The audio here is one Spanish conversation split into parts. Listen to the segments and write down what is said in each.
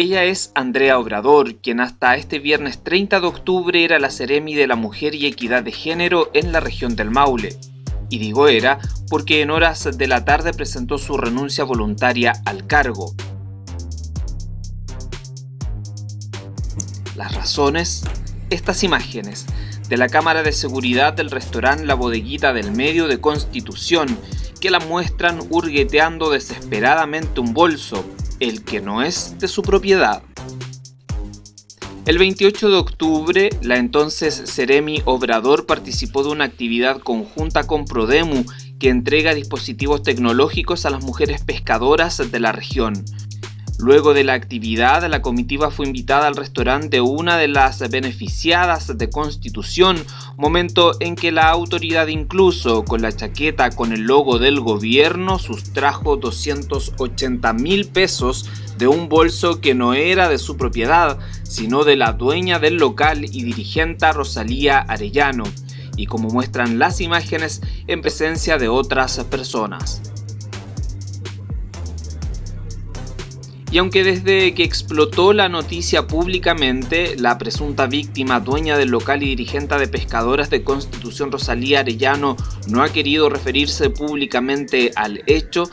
Ella es Andrea Obrador, quien hasta este viernes 30 de octubre era la Ceremi de la Mujer y Equidad de Género en la región del Maule. Y digo era porque en horas de la tarde presentó su renuncia voluntaria al cargo. Las razones, estas imágenes de la cámara de seguridad del restaurante La Bodeguita del Medio de Constitución, que la muestran hurgueteando desesperadamente un bolso, el que no es de su propiedad. El 28 de octubre, la entonces Ceremi Obrador participó de una actividad conjunta con Prodemu que entrega dispositivos tecnológicos a las mujeres pescadoras de la región. Luego de la actividad, la comitiva fue invitada al restaurante una de las beneficiadas de Constitución, momento en que la autoridad incluso, con la chaqueta con el logo del gobierno, sustrajo 280 mil pesos de un bolso que no era de su propiedad, sino de la dueña del local y dirigente Rosalía Arellano, y como muestran las imágenes, en presencia de otras personas. Y aunque desde que explotó la noticia públicamente, la presunta víctima, dueña del local y dirigente de pescadoras de Constitución Rosalía Arellano, no ha querido referirse públicamente al hecho,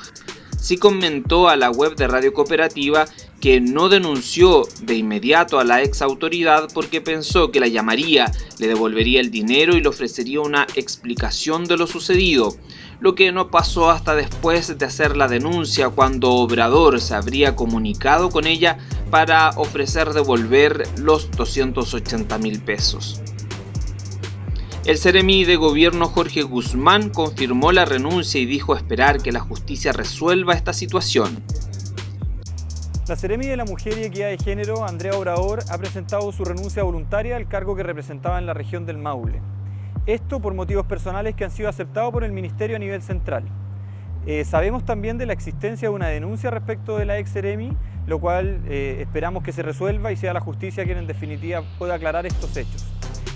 sí comentó a la web de Radio Cooperativa que no denunció de inmediato a la ex autoridad porque pensó que la llamaría, le devolvería el dinero y le ofrecería una explicación de lo sucedido lo que no pasó hasta después de hacer la denuncia cuando Obrador se habría comunicado con ella para ofrecer devolver los 280 mil pesos. El Ceremi de Gobierno Jorge Guzmán confirmó la renuncia y dijo esperar que la justicia resuelva esta situación. La Ceremi de la Mujer y Equidad de Género, Andrea Obrador, ha presentado su renuncia voluntaria al cargo que representaba en la región del Maule. Esto por motivos personales que han sido aceptados por el Ministerio a nivel central. Eh, sabemos también de la existencia de una denuncia respecto de la ex Eremi, lo cual eh, esperamos que se resuelva y sea la justicia quien en definitiva pueda aclarar estos hechos.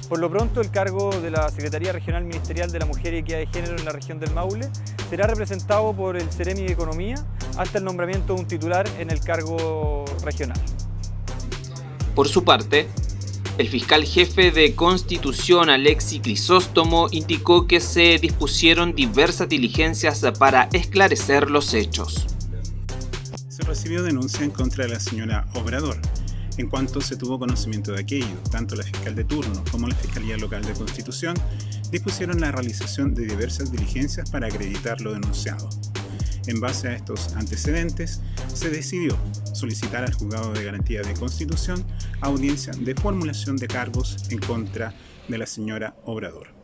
Por lo pronto, el cargo de la Secretaría Regional Ministerial de la Mujer y Equidad de Género en la región del Maule será representado por el Ceremi de Economía hasta el nombramiento de un titular en el cargo regional. Por su parte, el fiscal jefe de Constitución, Alexi Crisóstomo, indicó que se dispusieron diversas diligencias para esclarecer los hechos. Se recibió denuncia en contra de la señora Obrador, en cuanto se tuvo conocimiento de aquello, tanto la fiscal de turno como la Fiscalía Local de Constitución dispusieron la realización de diversas diligencias para acreditar lo denunciado. En base a estos antecedentes, se decidió solicitar al Juzgado de Garantía de Constitución audiencia de formulación de cargos en contra de la señora Obrador.